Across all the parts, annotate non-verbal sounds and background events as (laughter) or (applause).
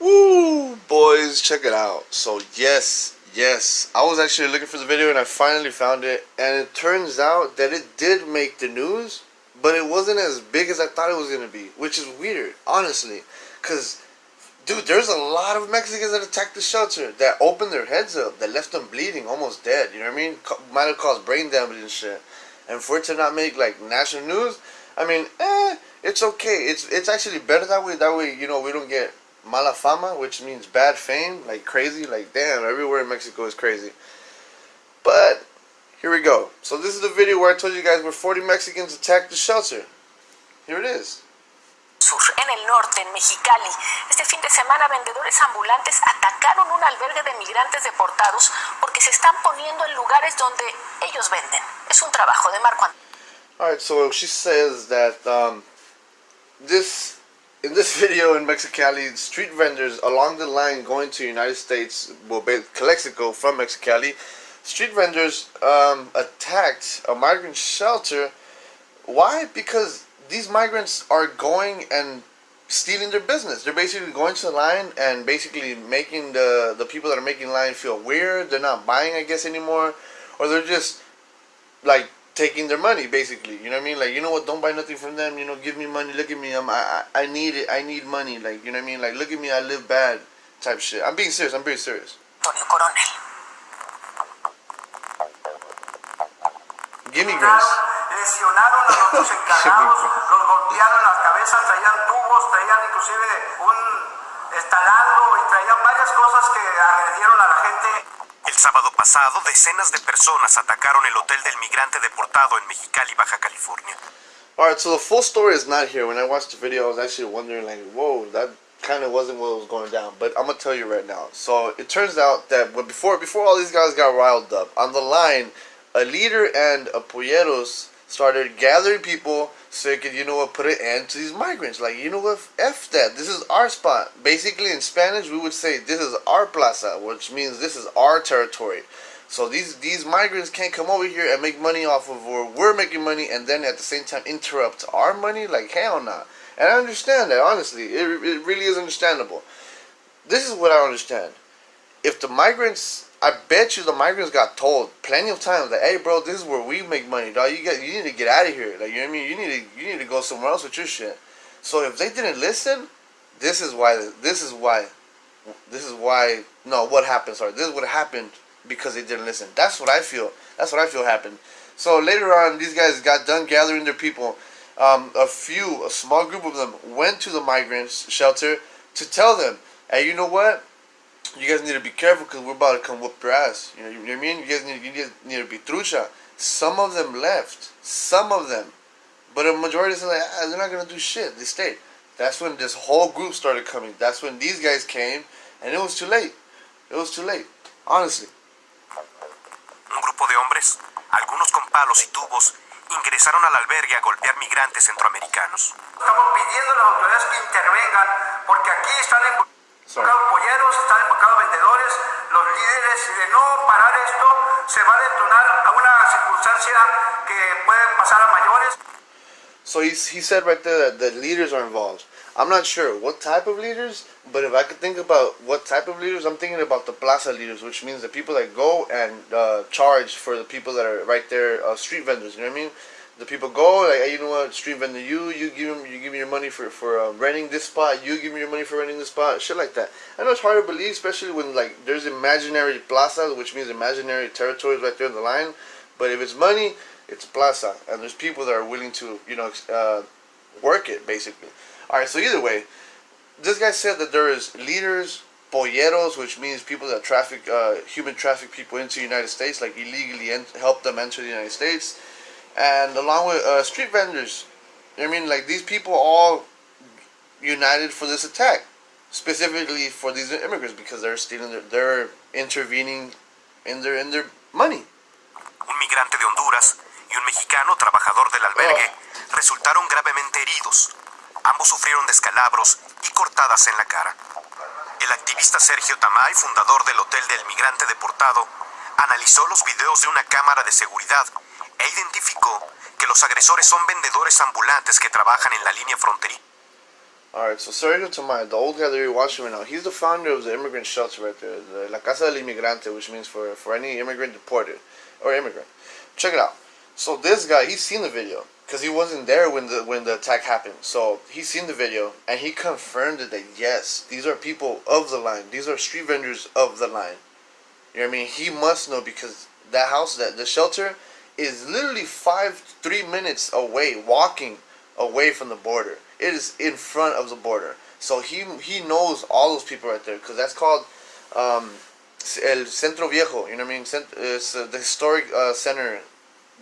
Woo, boys, check it out. So yes, yes, I was actually looking for the video and I finally found it. And it turns out that it did make the news, but it wasn't as big as I thought it was gonna be, which is weird, honestly, cause. Dude, there's a lot of Mexicans that attacked the shelter that opened their heads up, that left them bleeding, almost dead. You know what I mean? Might have caused brain damage and shit. And for it to not make like national news, I mean, eh, it's okay. It's it's actually better that way. That way, you know, we don't get mala fama, which means bad fame, like crazy. Like damn, everywhere in Mexico is crazy. But here we go. So this is the video where I told you guys where 40 Mexicans attacked the shelter. Here it is. En el norte, en Mexicali. Este fin de semana vendedores ambulantes atacaron un albergue de migrantes deportados porque se están poniendo en lugares donde ellos venden. Es un trabajo de Marco Antonio. Alright, so she says that um, this in this (laughs) video in Mexicali, street vendors along the line going to United States, well, Calexico from Mexicali, street vendors um, attacked a migrant shelter. Why? Because these migrants are going and stealing their business. They're basically going to the line and basically making the the people that are making line feel weird. They're not buying, I guess, anymore, or they're just like taking their money basically. You know what i mean? Like you know what? Don't buy nothing from them. You know give me money. Look at me. I'm i, I need it. I need money. Like you know what i mean? Like look at me. I live bad type shit. I'm being serious. I'm very serious. Give me grace lesionaron a los (laughs) dos encargados, los golpearon las cabezas, traían tubos, traían inclusive un estalando y traían varias cosas que agredieron a la gente. El sábado pasado, decenas de personas atacaron el hotel del migrante deportado en Mexicali, Baja California. Alright, so the full story is not here. When I watched the video, I was actually wondering, like, whoa, that kind of wasn't what was going down. But I'm gonna tell you right now. So it turns out that when before before all these guys got riled up on the line, a leader and a polleros started gathering people so they could, you know what, put an end to these migrants. Like, you know what, F that. This is our spot. Basically, in Spanish, we would say, this is our plaza, which means this is our territory. So these these migrants can't come over here and make money off of where we're making money and then at the same time interrupt our money? Like, hell no. Nah. And I understand that, honestly. It, it really is understandable. This is what I understand. If the migrants I bet you the migrants got told plenty of times that, hey, bro, this is where we make money, dog. You get, you need to get out of here. Like, you know what I mean? You need to, you need to go somewhere else with your shit. So if they didn't listen, this is why. This is why. This is why. No, what happened? Sorry, this is what happened because they didn't listen. That's what I feel. That's what I feel happened. So later on, these guys got done gathering their people. Um, a few, a small group of them, went to the migrants shelter to tell them, hey, you know what? You guys need to be careful because we're about to come whoop your ass. You know, you know what I mean? You guys need, you guys need to be trucha. Some of them left. Some of them. But a majority said, like, ah, they're not going to do shit. They stayed. That's when this whole group started coming. That's when these guys came. And it was too late. It was too late. Honestly. Un grupo de hombres, algunos con palos y tubos, ingresaron al albergue a golpear migrantes centroamericanos. Estamos pidiendo a las autoridades que intervengan porque aquí están Sorry. involucrados polleros, están involucrados vendedores, los líderes, y de no parar esto se va a detonar a una circunstancia que puede pasar a mayores. So he said right there that the leaders are involved. I'm not sure what type of leaders, but if I could think about what type of leaders, I'm thinking about the plaza leaders, which means the people that go and uh, charge for the people that are right there, uh, street vendors. You know what I mean? The people go like, hey, you know what, street vendor, you you give them, you give me your money for for uh, renting this spot. You give me your money for renting this spot. Shit like that. I know it's hard to believe, especially when like there's imaginary plazas, which means imaginary territories right there in the line. But if it's money, it's plaza, and there's people that are willing to, you know, uh, work it basically. All right. So either way, this guy said that there is leaders, polleros, which means people that traffic, uh, human traffic people into the United States, like illegally help them enter the United States, and along with uh, street vendors. I mean, like these people all united for this attack, specifically for these immigrants because they're stealing, their, they're intervening in their in their money. Un migrante de Honduras y un mexicano trabajador del albergue resultaron gravemente heridos. Ambos sufrieron descalabros y cortadas en la cara. activista Sergio Tamay, fundador del Hotel del Migrante Deportado, analizó los videos de una cámara de seguridad e identificó que los agresores son vendedores ambulantes que trabajan en la línea fronteriza. Alright, so Sergio Tamay, the old guy that you're watching right now, he's the founder of the immigrant shelter right there, the La Casa del Inmigrante, which means for, for any immigrant deported, or immigrant. Check it out. So this guy, he's seen the video, because he wasn't there when the when the attack happened. So he's seen the video, and he confirmed that yes, these are people of the line. These are street vendors of the line. You know what I mean? He must know because that house, that the shelter, is literally five, three minutes away, walking away from the border. It is in front of the border. So he he knows all those people right there because that's called um, El Centro Viejo. You know what I mean? Cent- It's uh, the historic uh, center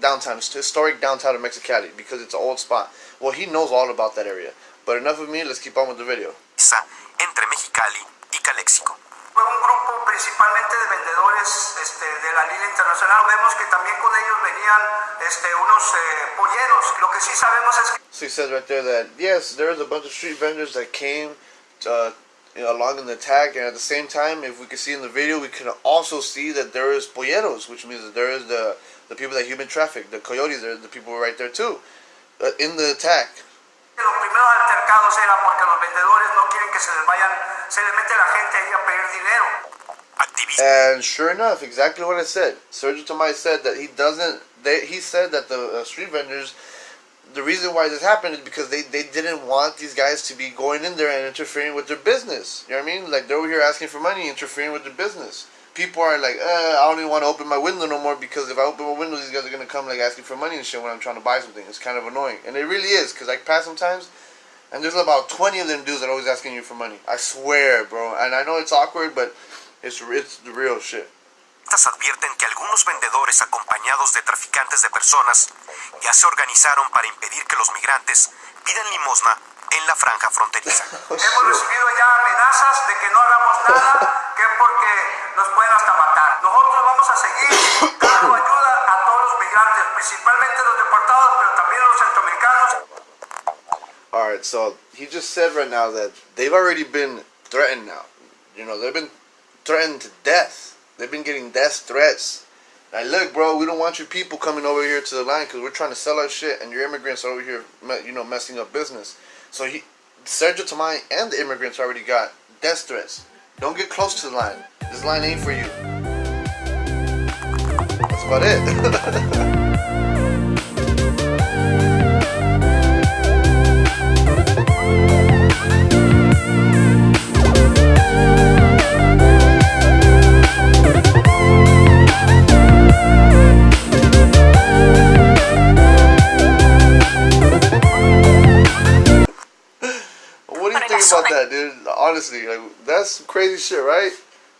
downtown, historic downtown of Mexicali because it's an old spot. Well, he knows all about that area. But enough of me. Let's keep on with the video. entre Mexicali y Calexico. Fue un grupo principalmente de vendedores este, de la línea internacional. Vemos que también con ellos venían este, unos eh, polleros. Lo que sí sabemos es que So he says right there that yes, there's a bunch of street vendors that came uh, you know, along in the attack, and at the same time, if we can see in the video, we can also see that there is polleros, which means that there is the the people that human traffic, the coyotes, there, the people right there too, uh, in the attack. los primeros altercados era porque los vendedores no quieren que se les vayan, se les mete la gente ahí a pedir dinero. Activista And sure enough, exactly what I said. Sergio Tamai said that he doesn't. They, he said that the uh, street vendors, the reason why this happened is because they, they didn't want these guys to be going in there and interfering with their business. You know what I mean? Like they're over here asking for money, interfering with their business. People are like, uh, I don't even want to open my window no more because if I open my window, these guys are gonna come like asking for money and shit when I'm trying to buy something. It's kind of annoying, and it really is because I pass sometimes. And there's about 20 of them dudes that are always asking you for money. I swear, bro. And I know it's awkward, but it's it's the real shit. advierten que algunos vendedores acompañados de traficantes de personas ya se organizaron para impedir que los migrantes pidan limosna en la franja fronteriza. (laughs) Hemos recibido ya amenazas de que no hagamos nada, que es porque nos pueden hasta matar. Nosotros vamos a seguir dando ayuda a todos los migrantes, principalmente los deportados, pero también los centroamericanos. All right, so he just said right now that they've already been threatened now. You know, they've been threatened to death. They've been getting death threats. Like, look, bro, we don't want your people coming over here to the line because we're trying to sell our shit, and your immigrants are over here, you know, messing up business. So he, Sergio Tamai and the immigrants already got death threats. Don't get close to the line. This line ain't for you. That's about it. What (laughs)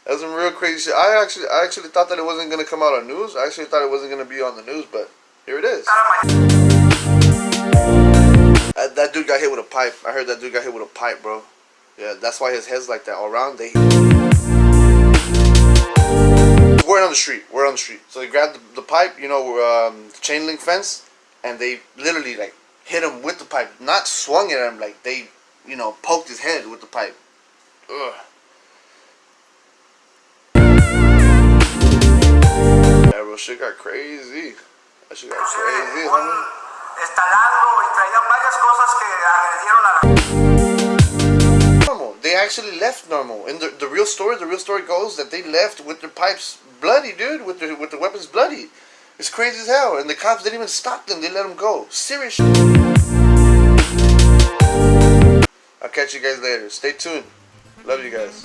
right? That's some real crazy shit. I actually, I actually thought that it wasn't gonna come out on news. I actually thought it wasn't gonna be on the news, but here it is. That, that dude got hit with a pipe. I heard that dude got hit with a pipe, bro. Yeah, that's why his head's like that all around. They. We're on the street. We're on the street. So they grabbed the, the pipe, you know, um, chain link fence, and they literally like hit him with the pipe. Not swung at him, like they, you know, poked his head with the pipe. Ugh. Bro, shit got crazy. That shit got crazy, homie. estalando y traían varias cosas que agredieron a la normal. They actually left normal. And the, the real story, the real story goes that they left with their pipes bloody, dude, with their with their weapons bloody. It's crazy as hell. And the cops didn't even stop them. They let them go. Serious shit. I'll catch you guys later. Stay tuned. Love you guys.